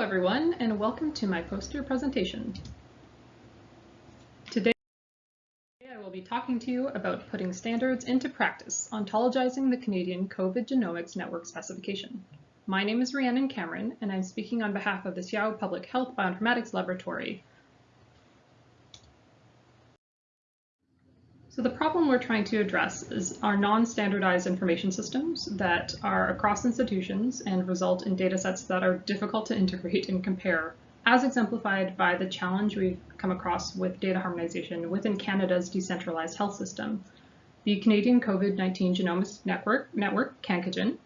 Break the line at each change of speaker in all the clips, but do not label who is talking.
everyone, and welcome to my poster presentation. Today, I will be talking to you about putting standards into practice, ontologizing the Canadian COVID Genomics Network specification. My name is Rhiannon Cameron, and I'm speaking on behalf of the Seattle Public Health Bioinformatics Laboratory, So the problem we're trying to address is our non-standardized information systems that are across institutions and result in data sets that are difficult to integrate and compare, as exemplified by the challenge we've come across with data harmonization within Canada's decentralized health system. The Canadian COVID-19 Genomics Network, Network CanCoGen,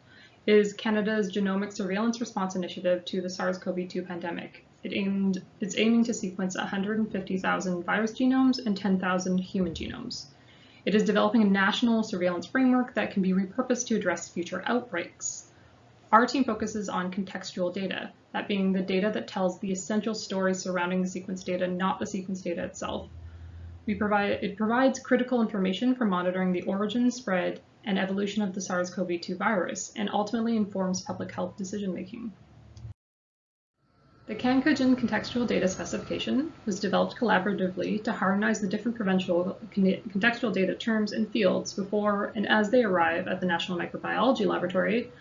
is Canada's genomic surveillance response initiative to the SARS-CoV-2 pandemic. It aimed, it's aiming to sequence 150,000 virus genomes and 10,000 human genomes. It is developing a national surveillance framework that can be repurposed to address future outbreaks. Our team focuses on contextual data, that being the data that tells the essential stories surrounding the sequence data, not the sequence data itself. We provide, it provides critical information for monitoring the origin, spread, and evolution of the SARS-CoV-2 virus, and ultimately informs public health decision-making. The CanCoGen contextual data specification was developed collaboratively to harmonize the different provincial contextual data terms and fields before and as they arrive at the National Microbiology Laboratory,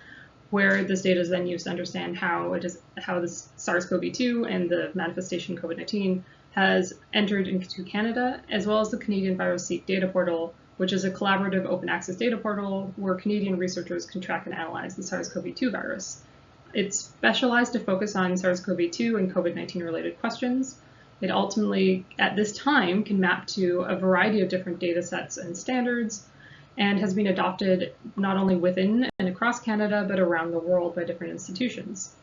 where this data is then used to understand how it is how the SARS-CoV-2 and the manifestation COVID-19 has entered into Canada, as well as the Canadian VirusSeq data portal, which is a collaborative open access data portal where Canadian researchers can track and analyze the SARS-CoV-2 virus. It's specialized to focus on SARS-CoV-2 and COVID-19 related questions. It ultimately, at this time, can map to a variety of different data sets and standards and has been adopted not only within and across Canada, but around the world by different institutions.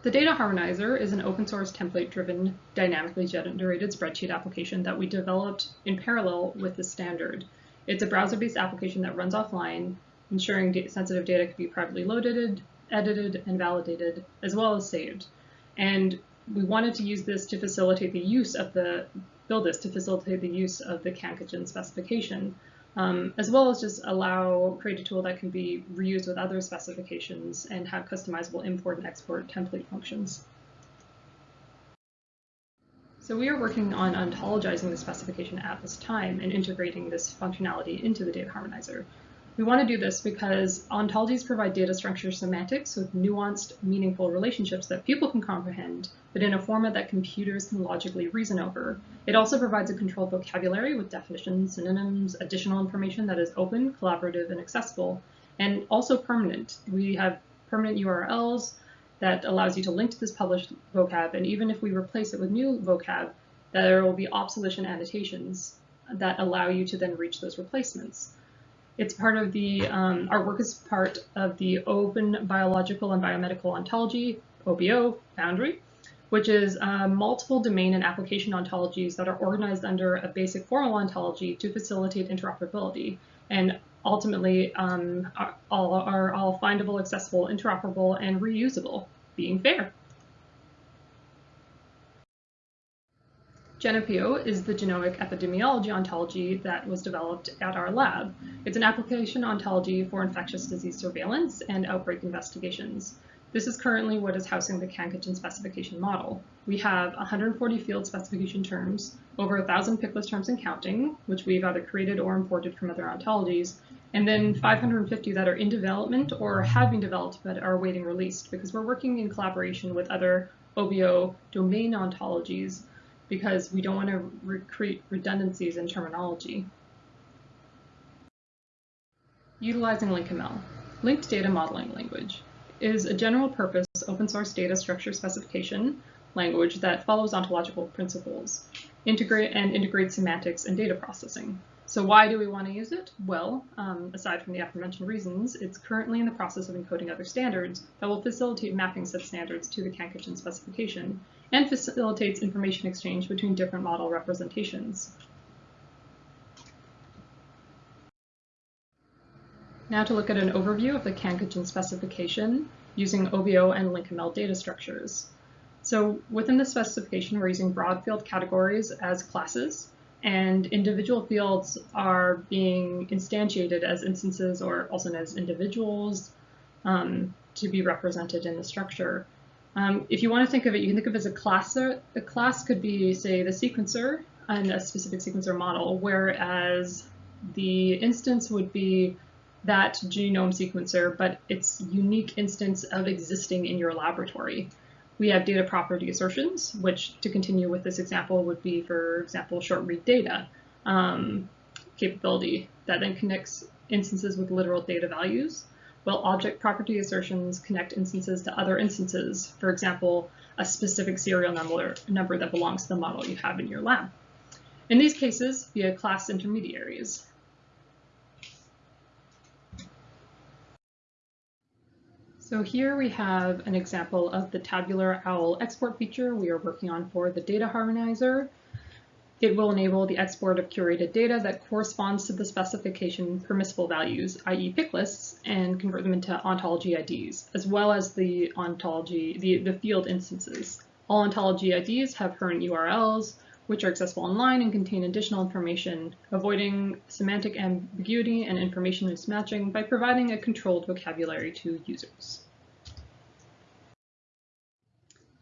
The Data Harmonizer is an open source template-driven, dynamically generated spreadsheet application that we developed in parallel with the standard. It's a browser-based application that runs offline ensuring sensitive data can be privately loaded, edited, and validated, as well as saved. And we wanted to use this to facilitate the use of the, build this to facilitate the use of the CanCoGen specification, um, as well as just allow, create a tool that can be reused with other specifications and have customizable import and export template functions. So we are working on ontologizing the specification at this time and integrating this functionality into the data harmonizer. We want to do this because ontologies provide data structure semantics with nuanced, meaningful relationships that people can comprehend, but in a format that computers can logically reason over. It also provides a controlled vocabulary with definitions, synonyms, additional information that is open, collaborative, and accessible, and also permanent. We have permanent URLs that allows you to link to this published vocab, and even if we replace it with new vocab, there will be obsolescent annotations that allow you to then reach those replacements. It's part of the, um, our work is part of the Open Biological and Biomedical Ontology, OBO, Foundry, which is uh, multiple domain and application ontologies that are organized under a basic formal ontology to facilitate interoperability. And ultimately, um, are, all, are all findable, accessible, interoperable, and reusable, being fair. GenEpiO is the genomic epidemiology ontology that was developed at our lab. It's an application ontology for infectious disease surveillance and outbreak investigations. This is currently what is housing the CanCoGen specification model. We have 140 field specification terms, over 1,000 PICLIST terms and counting, which we've either created or imported from other ontologies, and then 550 that are in development or have been developed but are awaiting release because we're working in collaboration with other OBO domain ontologies because we don't want to create redundancies in terminology. Utilizing LinkML. Linked Data Modeling Language is a general purpose open source data structure specification language that follows ontological principles integrate and integrates semantics and data processing. So why do we want to use it? Well, um, aside from the aforementioned reasons, it's currently in the process of encoding other standards that will facilitate mapping such standards to the CanCoGen specification and facilitates information exchange between different model representations. Now to look at an overview of the CanCoGen specification using OBO and LinkML data structures. So within the specification, we're using broad field categories as classes and individual fields are being instantiated as instances or also known as individuals, um, to be represented in the structure. Um, if you want to think of it, you can think of it as a class. A class could be, say, the sequencer and a specific sequencer model, whereas the instance would be that genome sequencer, but its unique instance of existing in your laboratory. We have data property assertions, which to continue with this example would be, for example, short read data um, capability that then connects instances with literal data values, while object property assertions connect instances to other instances, for example, a specific serial number, number that belongs to the model you have in your lab. In these cases, via class intermediaries. So here we have an example of the tabular OWL export feature we are working on for the data harmonizer. It will enable the export of curated data that corresponds to the specification permissible values, i.e. pick lists, and convert them into ontology IDs, as well as the ontology, the, the field instances. All ontology IDs have current URLs, which are accessible online and contain additional information, avoiding semantic ambiguity and information mismatching by providing a controlled vocabulary to users.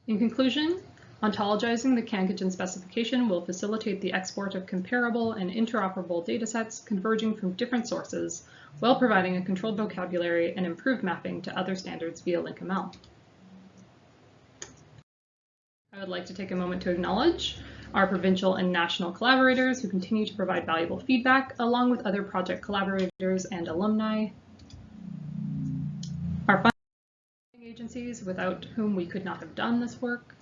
In conclusion, ontologizing the CanCOGEN specification will facilitate the export of comparable and interoperable datasets converging from different sources while providing a controlled vocabulary and improved mapping to other standards via LinkML. I would like to take a moment to acknowledge our provincial and national collaborators who continue to provide valuable feedback, along with other project collaborators and alumni. Our funding agencies, without whom we could not have done this work.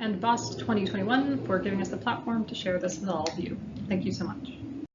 And BOSC 2021 for giving us the platform to share this with all of you. Thank you so much.